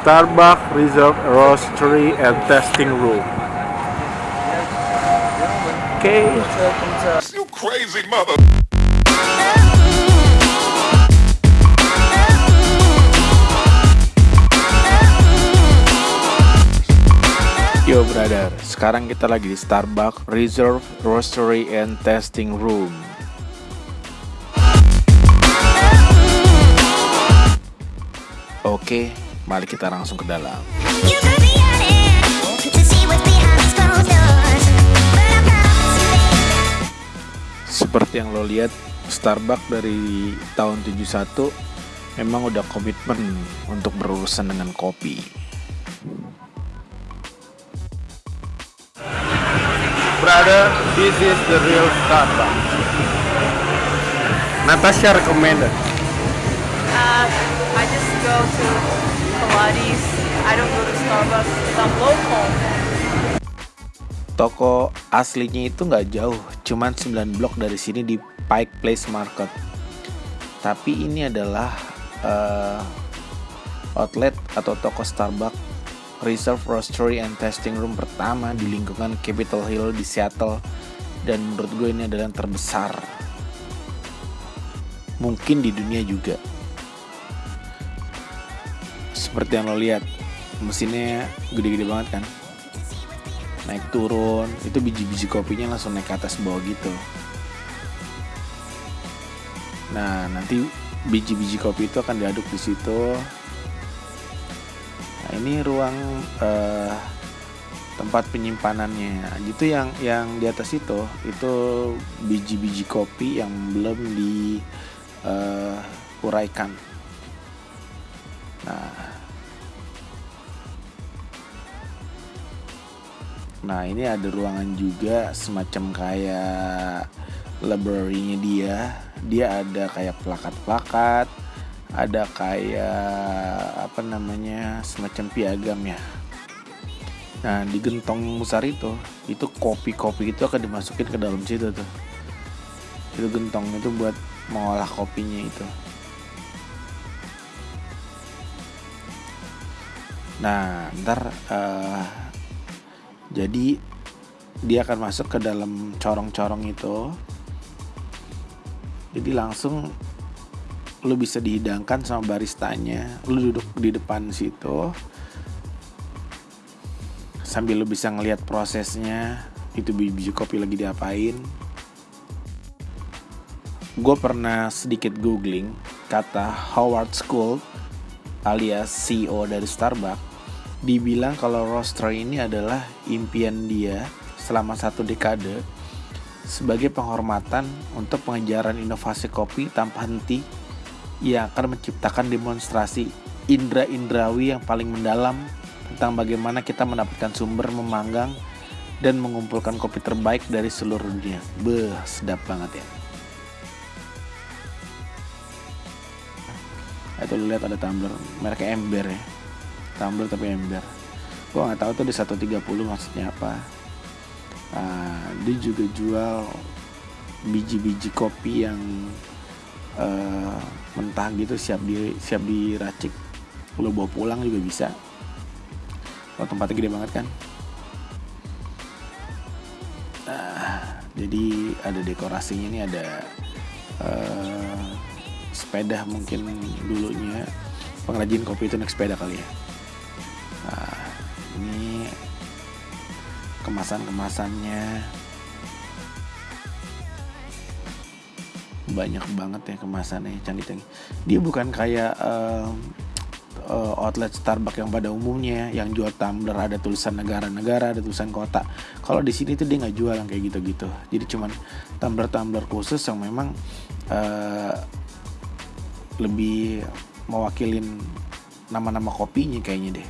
Starbucks Reserve Roastery and Testing Room. Oke. You crazy mother. Yo brother, sekarang kita lagi di Starbucks Reserve Roastery and Testing Room. Oke, mari kita langsung ke dalam. Seperti yang lo lihat, Starbucks dari tahun 71 memang udah komitmen untuk berurusan dengan kopi. Brother, this is the real Starbucks. Natasha recommended. Uh, I just go to Pilates. I don't go to Starbucks local. Toko aslinya itu nggak jauh, cuman 9 blok dari sini di Pike Place Market. Tapi ini adalah eh, outlet atau toko Starbucks Reserve Roastery and Testing Room pertama di lingkungan Capitol Hill di Seattle dan menurut gue ini adalah yang terbesar mungkin di dunia juga seperti yang lo lihat mesinnya gede-gede banget kan? Naik turun itu biji-biji kopinya langsung naik ke atas bawah gitu. Nah nanti biji-biji kopi itu akan diaduk di situ. Nah ini ruang eh, tempat penyimpanannya. Itu yang yang di atas itu itu biji-biji kopi yang belum di uraikan. Nah Nah ini ada ruangan juga semacam kayak library-nya dia. Dia ada kayak plakat-plakat, ada kayak apa namanya semacam piagam ya. Nah di gentong besar itu, itu kopi-kopi itu akan dimasukin ke dalam situ tuh. Itu gentong itu buat mengolah kopinya itu. Nah ntar eh, jadi dia akan masuk ke dalam corong-corong itu. Jadi langsung lu bisa dihidangkan sama baristanya. Lu duduk di depan situ. Sambil lu bisa ngelihat prosesnya. Itu biji kopi lagi diapain. Gue pernah sedikit googling kata Howard School alias CEO dari Starbucks dibilang kalau roaster ini adalah impian dia selama satu dekade sebagai penghormatan untuk pengejaran inovasi kopi tanpa henti yang akan menciptakan demonstrasi indra-indrawi yang paling mendalam tentang bagaimana kita mendapatkan sumber memanggang dan mengumpulkan kopi terbaik dari seluruh dunia. Beh, sedap banget ya. Itu lu lihat ada tumbler mereknya Ember ya tumbler tapi ember. Gua nggak tahu tuh di 130 maksudnya apa. Nah, dia juga jual biji-biji kopi yang eh, mentah gitu siap di siap diracik. Lo bawa pulang juga bisa. Oh tempatnya gede banget kan? Nah, jadi ada dekorasinya ini ada eh, sepeda mungkin dulunya. Pengrajin kopi itu naik sepeda kali ya ini kemasan-kemasannya banyak banget ya kemasannya canggih-canggih. Dia bukan kayak um, uh, outlet Starbucks yang pada umumnya yang jual tumbler ada tulisan negara-negara, ada tulisan kota. Kalau di sini tuh dia nggak jual yang kayak gitu-gitu. Jadi cuman tumbler-tumbler khusus yang memang uh, lebih mewakilin nama-nama kopinya kayaknya deh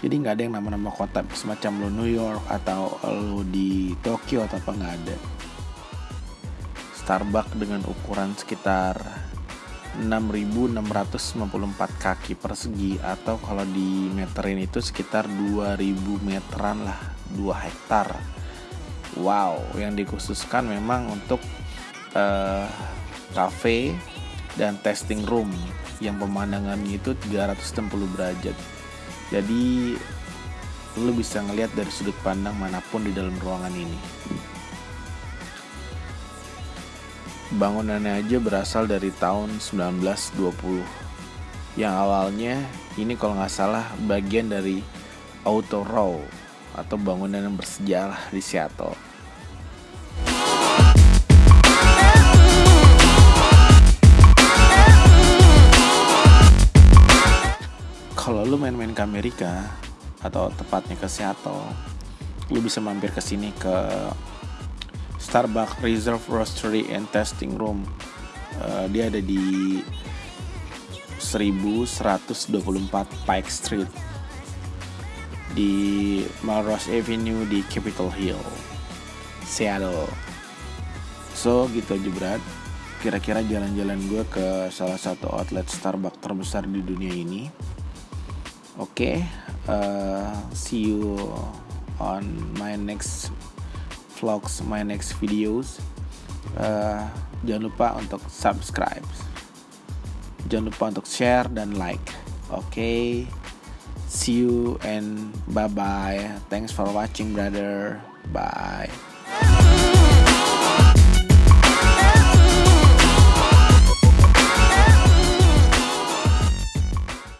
jadi nggak ada yang nama-nama kota semacam lo New York atau lo di Tokyo atau apa nggak ada. Starbucks dengan ukuran sekitar 6.654 kaki persegi atau kalau di meterin itu sekitar 2.000 meteran lah 2 hektar. Wow yang dikhususkan memang untuk uh, cafe dan testing room yang pemandangannya itu 360 derajat Jadi lu bisa ngelihat dari sudut pandang mana pun di dalam ruangan ini. Bangunannya aja berasal dari tahun 1920 yang awalnya ini kalau nggak salah bagian dari Auto Row atau bangunan yang bersejarah di Seattle. Kalau lu main-main ke Amerika atau tepatnya ke Seattle, lu bisa mampir ke sini ke Starbucks Reserve Roastery and Testing Room. Eh, dia ada di 1124 Pike Street di Melrose Avenue di Capitol Hill, Seattle. So gitu aja berat. Kira-kira jalan-jalan gue ke salah satu outlet Starbucks terbesar di dunia ini okay uh, eh, see you on my next vlogs my next videos. Uh, jangan lupa untuk subscribe. Jangan lupa untuk share dan like. Oke okay? see you and bye bye thanks for watching brother. Bye.